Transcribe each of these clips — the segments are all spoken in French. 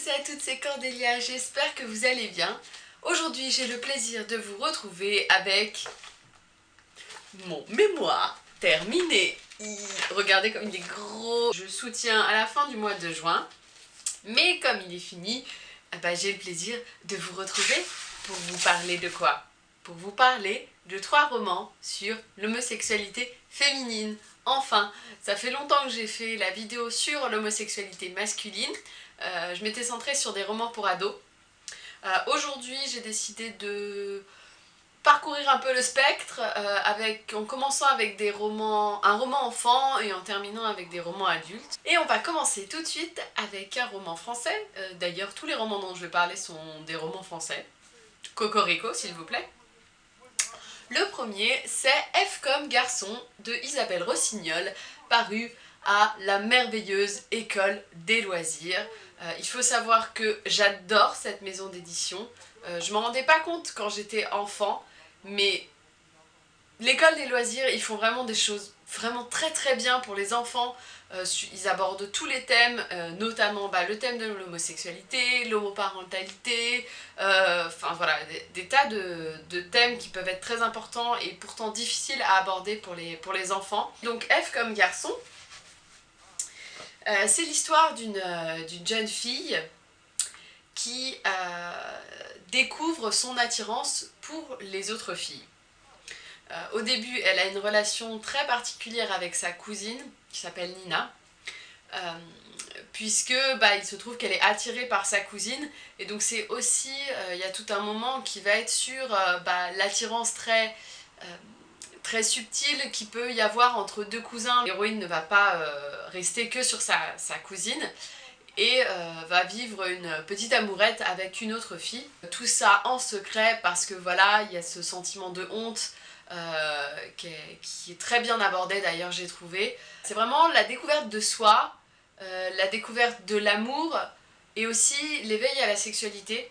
tous à toutes, c'est Cordélia, j'espère que vous allez bien. Aujourd'hui, j'ai le plaisir de vous retrouver avec mon mémoire terminé. Regardez comme il est gros. Je soutiens à la fin du mois de juin, mais comme il est fini, eh ben, j'ai le plaisir de vous retrouver pour vous parler de quoi? Pour vous parler de trois romans sur l'homosexualité féminine. Enfin, ça fait longtemps que j'ai fait la vidéo sur l'homosexualité masculine. Euh, je m'étais centrée sur des romans pour ados. Euh, aujourd'hui, j'ai décidé de parcourir un peu le spectre euh, avec, en commençant avec des romans, un roman enfant et en terminant avec des romans adultes. Et on va commencer tout de suite avec un roman français. D'ailleurs, tous les romans dont je vais parler sont des romans français. Cocorico, s'il vous plaît. Le premier, c'est F comme garçon de Isabelle Rossignol, paru à la merveilleuse école des loisirs. Euh, il faut savoir que j'adore cette maison d'édition. Euh, je m'en rendais pas compte quand j'étais enfant, mais l'école des loisirs, ils font vraiment des choses vraiment très très bien pour les enfants. Euh, ils abordent tous les thèmes, euh, notamment bah, le thème de l'homosexualité, l'homoparentalité, enfin voilà, des, tas de, thèmes qui peuvent être très importants et pourtant difficiles à aborder pour les, pour les enfants. Donc F comme garçon, c'est l'histoire d'une jeune fille qui découvre son attirance pour les autres filles. au début, elle a une relation très particulière avec sa cousine, qui s'appelle Nina. Euh, puisque bah, il se trouve qu'elle est attirée par sa cousine et donc c'est aussi, euh, il y a tout un moment qui va être sur euh, bah, l'attirance très, très subtile qu'il peut y avoir entre deux cousins. L'héroïne ne va pas rester que sur sa, sa cousine et va vivre une petite amourette avec une autre fille. Tout ça en secret parce que voilà, il y a ce sentiment de honte euh, qui, est, très bien abordé d'ailleurs j'ai trouvé. C'est vraiment la découverte de soi, euh, la découverte de l'amour et aussi l'éveil à la sexualité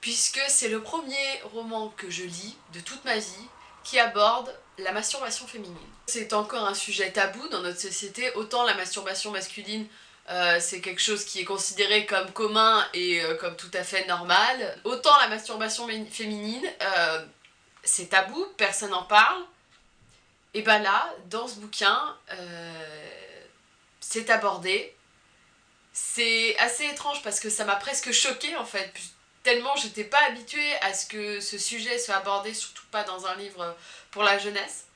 puisque c'est le premier roman que je lis de toute ma vie qui aborde la masturbation féminine. C'est encore un sujet tabou dans notre société, autant la masturbation masculine euh, c'est quelque chose qui est considéré comme commun et comme tout à fait normal. Autant la masturbation féminine, c'est tabou, personne n'en parle. Et ben là, dans ce bouquin, euh, c'est abordé. C'est assez étrange parce que ça m'a presque choquée en fait, tellement j'étais pas habituée à ce que ce sujet soit abordé, surtout pas dans un livre pour la jeunesse.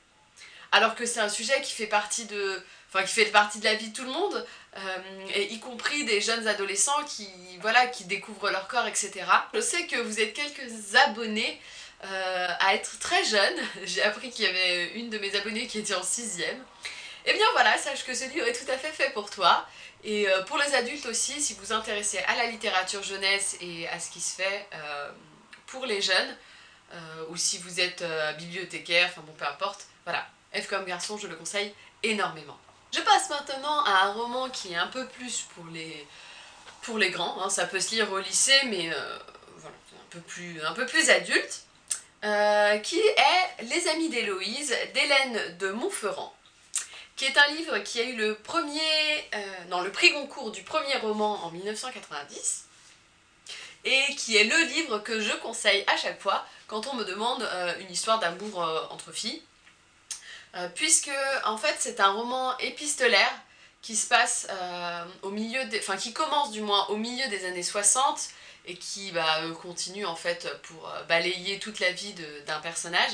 Alors que c'est un sujet qui fait partie de, enfin qui fait partie de la vie de tout le monde, euh, et y compris des jeunes adolescents qui, voilà, qui découvrent leur corps, etc. Je sais que vous êtes quelques abonnés euh, à être très jeune. J'ai appris qu'il y avait une de mes abonnées qui était en 6ème. Et eh bien voilà, sache que ce livre est tout à fait fait pour toi. Et euh, pour les adultes aussi, si vous vous intéressez à la littérature jeunesse et à ce qui se fait euh, pour les jeunes, ou si vous êtes bibliothécaire, enfin bon peu importe, voilà, F comme garçon, je le conseille énormément. Je passe maintenant à un roman qui est un peu plus pour les, grands, hein. ça peut se lire au lycée, mais voilà, un peu plus, un peu plus adulte. Euh, qui est Les Amis d'Héloïse d'Hélène de Montferrand, qui est un livre qui a eu le premier, euh, le prix Goncourt du premier roman en 1990, et qui est le livre que je conseille à chaque fois quand on me demande euh, une histoire d'amour entre filles, puisque en fait c'est un roman épistolaire qui se passe au milieu, enfin qui commence du moins au milieu des années 60 et qui bah, continue en fait pour euh, balayer toute la vie d'un personnage,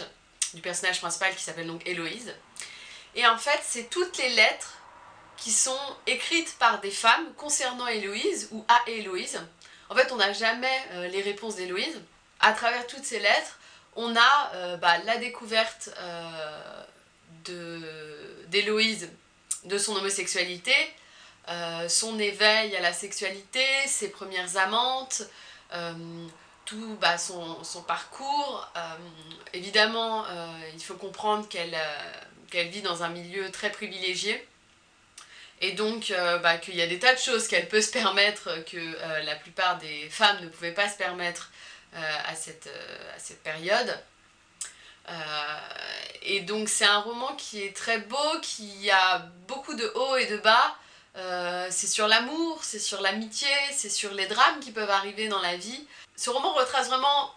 du personnage principal qui s'appelle donc Héloïse. Et en fait, c'est toutes les lettres qui sont écrites par des femmes concernant Héloïse ou à Héloïse. En fait, on n'a jamais euh, les réponses d'Héloïse. À travers toutes ces lettres, on a euh, bah, la découverte d'Héloïse de, son homosexualité, euh, son éveil à la sexualité, ses premières amantes, euh, tout bah, son, parcours. Euh, évidemment, il faut comprendre qu'elle vit dans un milieu très privilégié. Et donc bah, qu'il y a des tas de choses qu'elle peut se permettre que la plupart des femmes ne pouvaient pas se permettre à cette, à, cette, période. et donc c'est un roman qui est très beau, qui a beaucoup de hauts et de bas, c'est sur l'amour, c'est sur l'amitié, c'est sur les drames qui peuvent arriver dans la vie. Ce roman retrace vraiment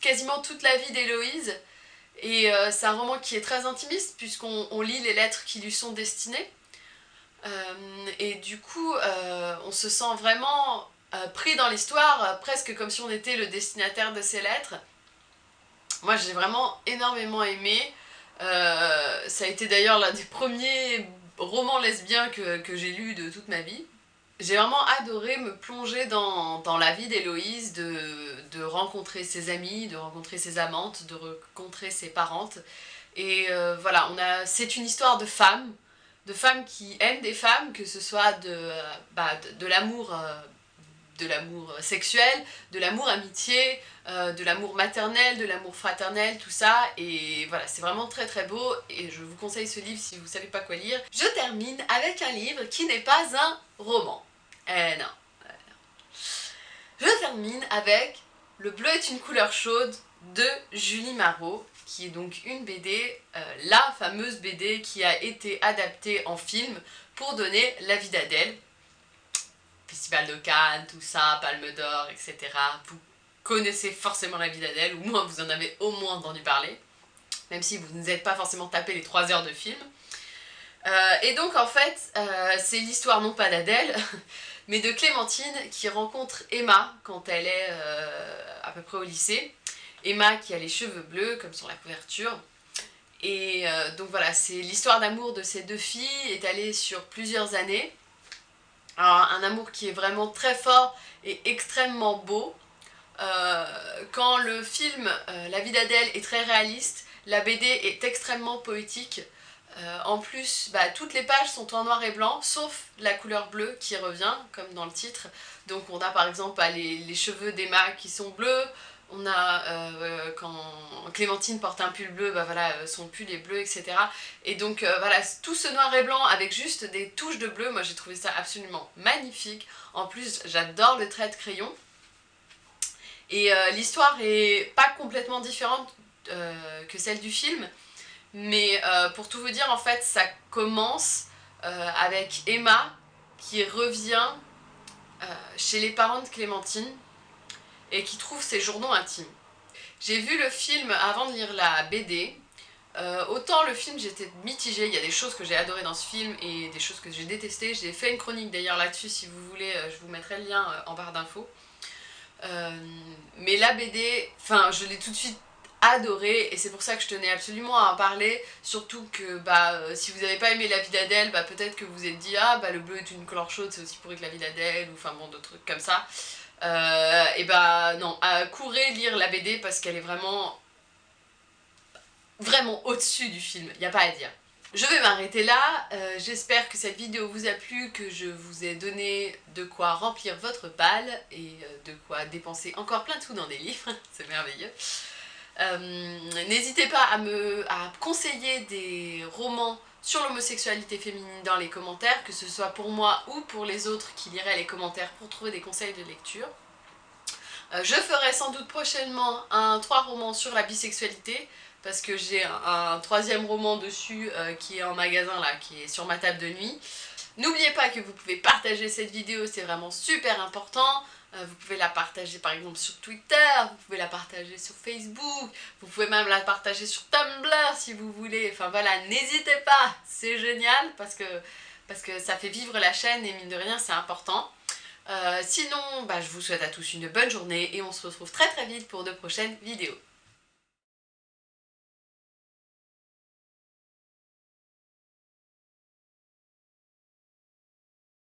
quasiment toute la vie d'Héloïse, et c'est un roman qui est très intimiste, puisqu'on lit les lettres qui lui sont destinées. et du coup, on se sent vraiment pris dans l'histoire, presque comme si on était le destinataire de ces lettres. Moi j'ai vraiment énormément aimé. Euh, ça a été d'ailleurs l'un des premiers romans lesbiens que, j'ai lu de toute ma vie. J'ai vraiment adoré me plonger dans, la vie d'Héloïse, de, rencontrer ses amis, de rencontrer ses amantes, de rencontrer ses parentes. Et euh, voilà, c'est une histoire de femmes, de femmes qui aiment des femmes, que ce soit de, bah, de, l'amour euh, de l'amour sexuel, de l'amour amitié, euh, de l'amour maternel, de l'amour fraternel, tout ça. Et voilà, c'est vraiment très très beau et je vous conseille ce livre si vous savez pas quoi lire. Je termine avec un livre qui n'est pas un roman. Eh non. Je termine avec Le bleu est une couleur chaude de Julie Marot, qui est donc une BD, euh, la fameuse BD qui a été adaptée en film pour donner la vie d'Adèle. Festival de Cannes, tout ça, Palme d'Or, etc. Vous connaissez forcément la vie d'Adèle, ou moins vous en avez au moins entendu parler, même si vous ne pas forcément tapé les 3 heures de film. Euh, et donc en fait, euh, c'est l'histoire non pas d'Adèle, mais de Clémentine qui rencontre Emma quand elle est euh, à peu près au lycée. Emma qui a les cheveux bleus, comme sur la couverture. Et donc voilà, c'est l'histoire d'amour de ces deux filles étalée sur plusieurs années. Alors, un amour qui est vraiment très fort et extrêmement beau. Euh, quand le film euh, La vie d'Adèle est très réaliste, la BD est extrêmement poétique. Euh, en plus, bah, toutes les pages sont en noir et blanc, sauf la couleur bleue qui revient, comme dans le titre. Donc on a par exemple bah, les, cheveux d'Emma qui sont bleus, on a euh, quand Clémentine porte un pull bleu, bah voilà, son pull est bleu, etc. Et donc euh, voilà, tout ce noir et blanc avec juste des touches de bleu, moi j'ai trouvé ça absolument magnifique. En plus, j'adore le trait de crayon. Et l'histoire est pas complètement différente que celle du film, mais pour tout vous dire, en fait, ça commence avec Emma qui revient chez les parents de Clémentine et qui trouve ses journaux intimes. J'ai vu le film avant de lire la BD. Euh, autant le film j'étais mitigée, il y a des choses que j'ai adorées dans ce film et des choses que j'ai détestées. J'ai fait une chronique d'ailleurs là-dessus, si vous voulez, euh, je vous mettrai le lien euh, en barre d'infos. mais la BD, enfin je l'ai tout de suite adorée et c'est pour ça que je tenais absolument à en parler. Surtout que bah, si vous n'avez pas aimé la vie d'Adèle, bah, peut-être que vous vous êtes dit ah bah le bleu est une couleur chaude, c'est aussi pourri que la vie d'Adèle ou enfin bon d'autres trucs comme ça. Euh, et bah non, à courez lire la BD parce qu'elle est vraiment vraiment au-dessus du film, il n'y a pas à dire. Je vais m'arrêter là, euh, j'espère que cette vidéo vous a plu, que je vous ai donné de quoi remplir votre balle et euh, de quoi dépenser encore plein de sous dans des livres, c'est merveilleux. N'hésitez pas à me conseiller des romans sur l'homosexualité féminine dans les commentaires, que ce soit pour moi ou pour les autres qui liraient les commentaires pour trouver des conseils de lecture. Euh, je ferai sans doute prochainement un 3 romans sur la bisexualité, parce que j'ai un, troisième roman dessus euh, qui est en magasin là, qui est sur ma table de nuit. N'oubliez pas que vous pouvez partager cette vidéo, c'est vraiment super important. Euh, vous pouvez la partager par exemple sur Twitter, vous pouvez la partager sur Facebook, vous pouvez même la partager sur Tumblr si vous voulez. Enfin voilà, n'hésitez pas, c'est génial parce que, ça fait vivre la chaîne et mine de rien c'est important. Euh, sinon, bah, je vous souhaite à tous une bonne journée et on se retrouve très très vite pour de prochaines vidéos.